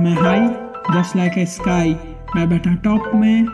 मैं high just like a sky मैं बैठा टॉप में